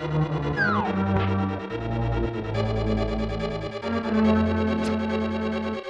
Thank you.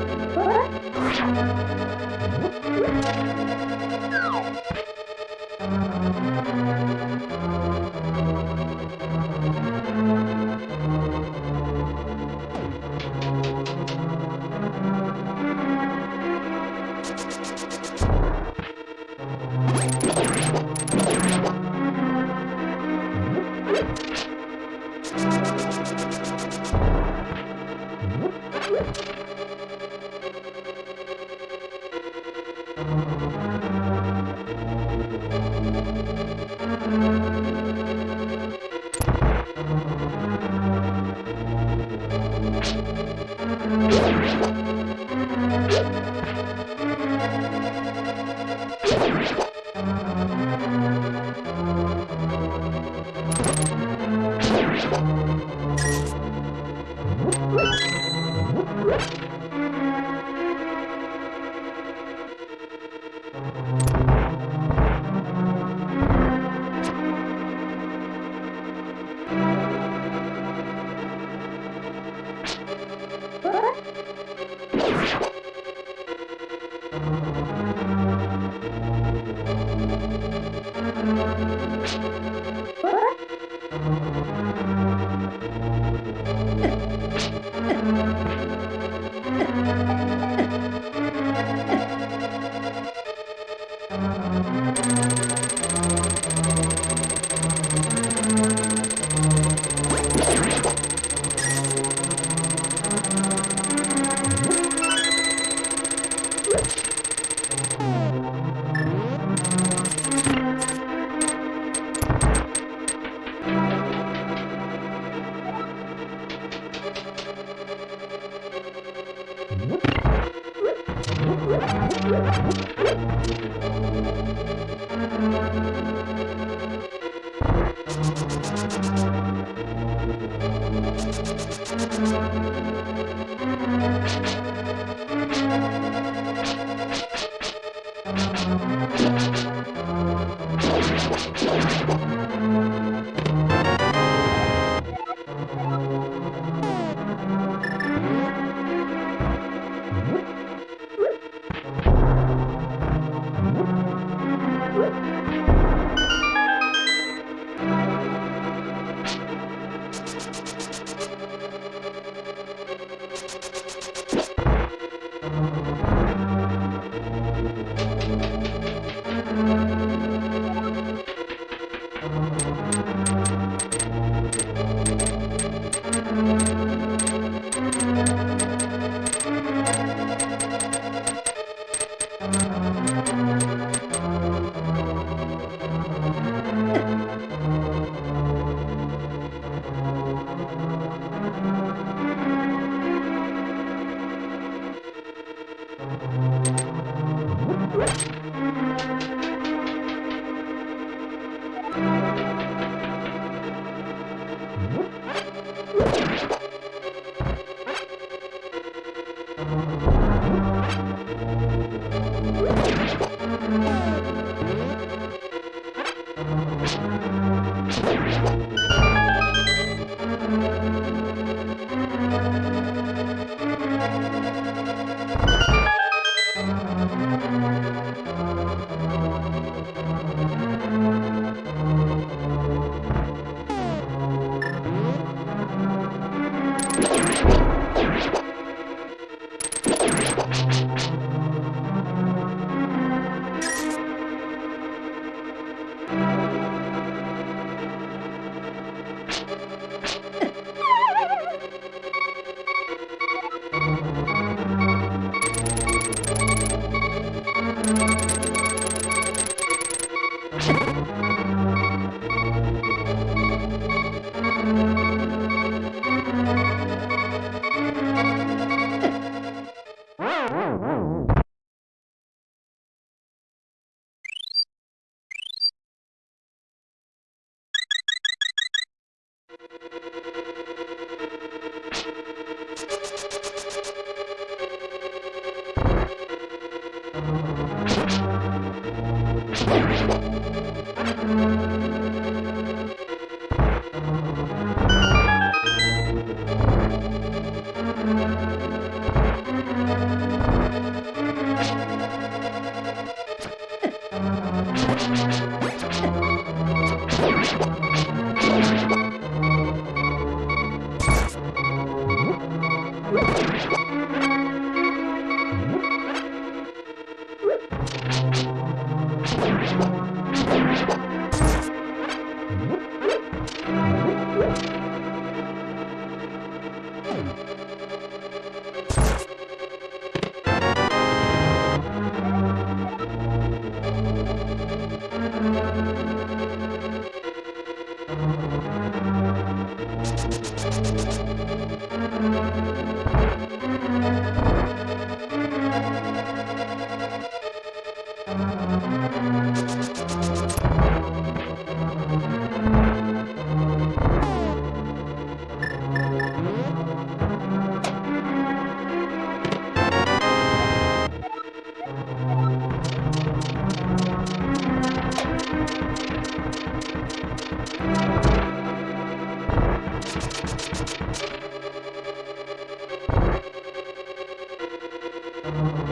Música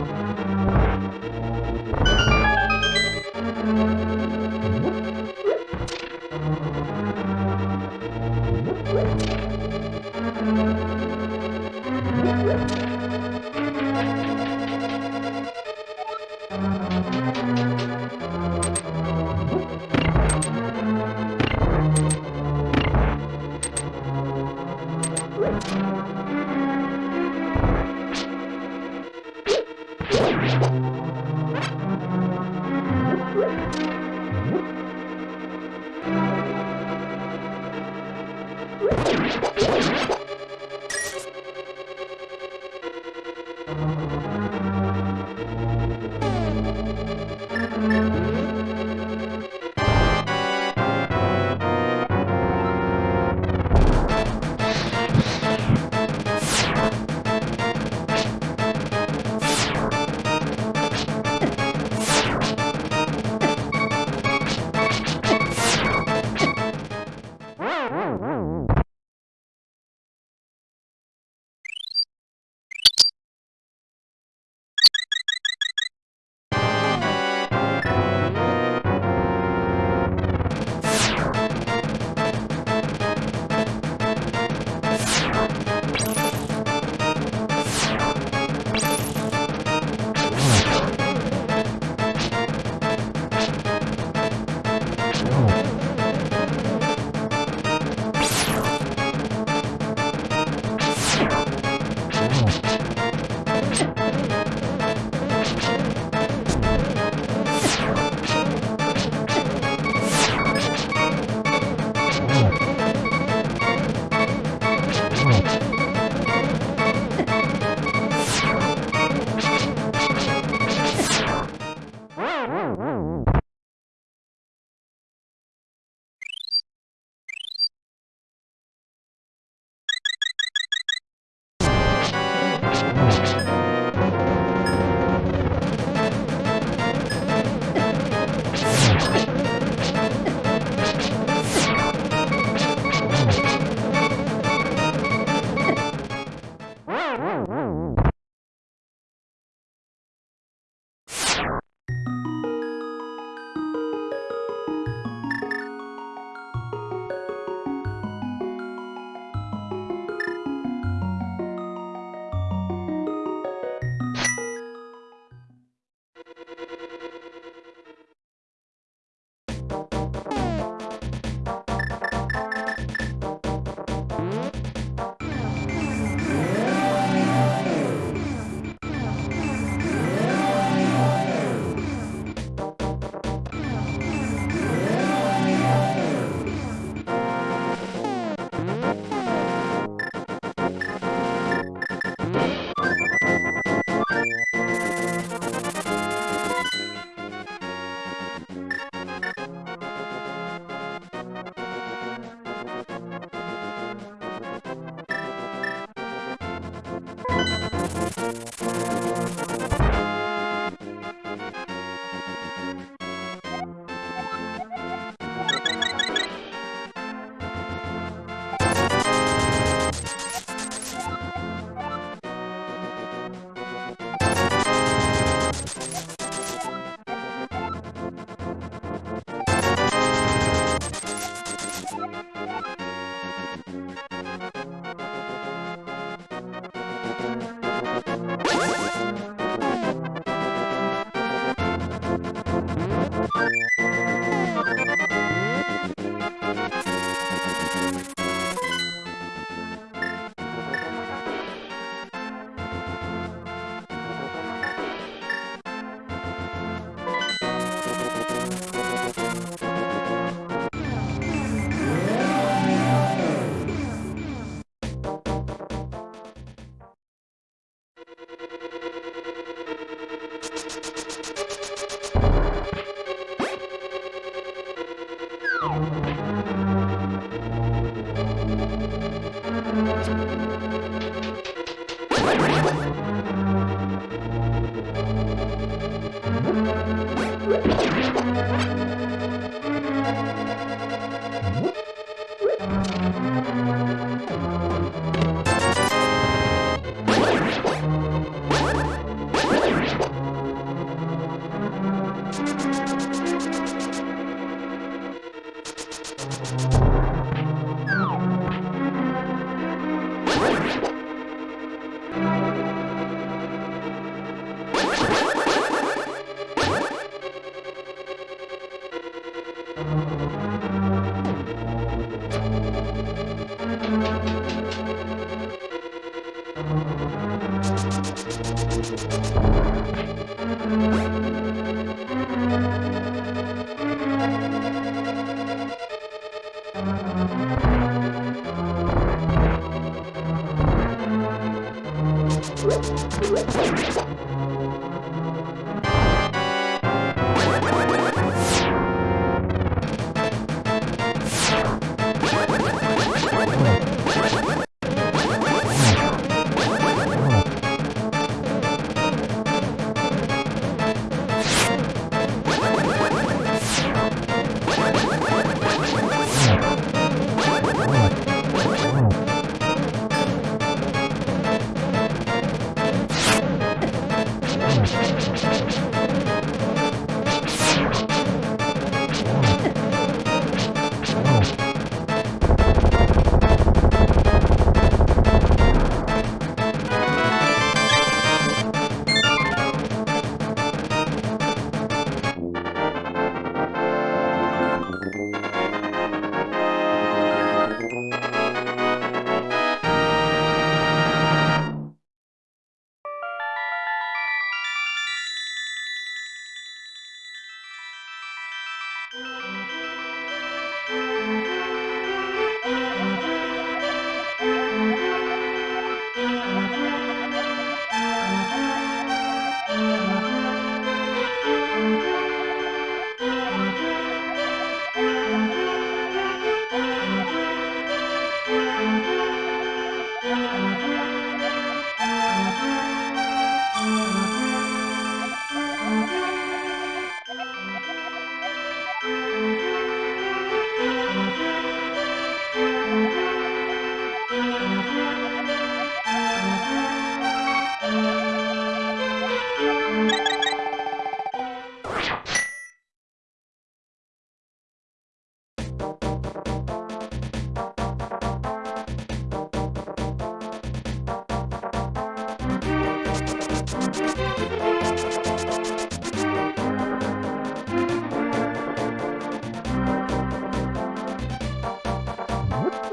Let's go.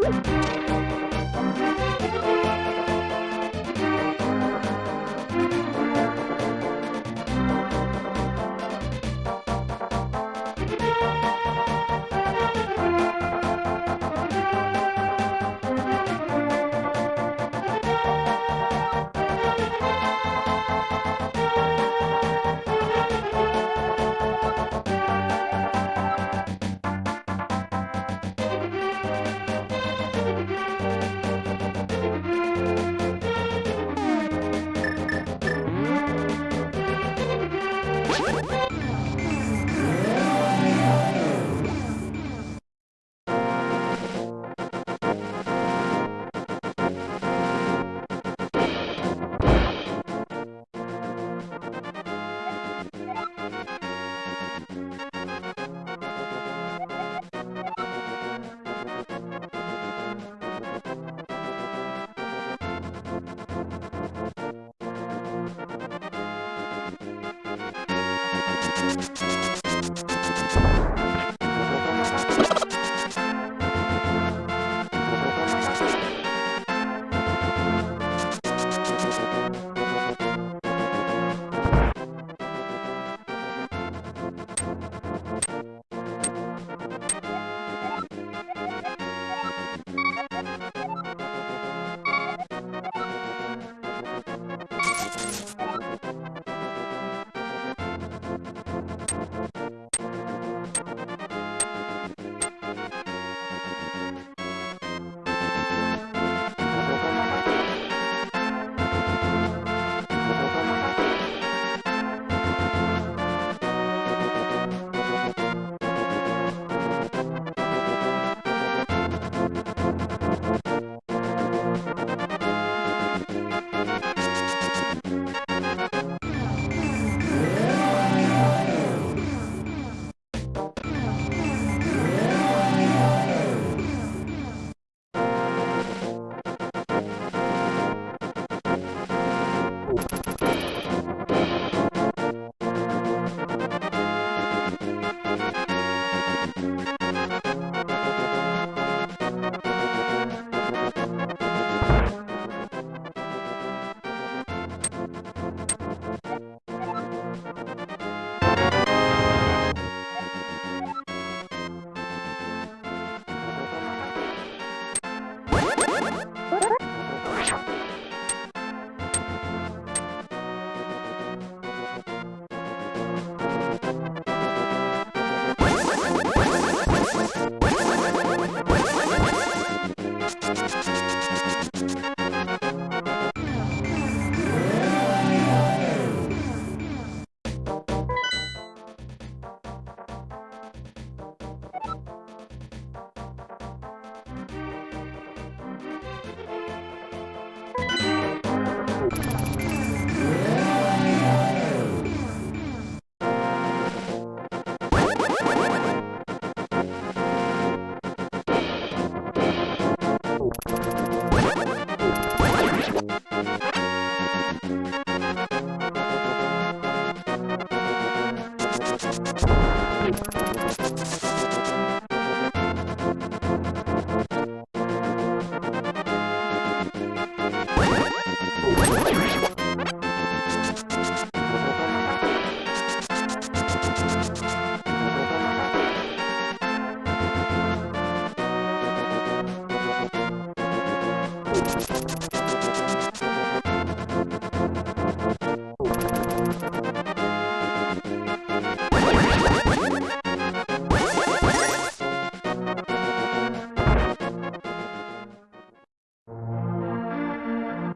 Woo!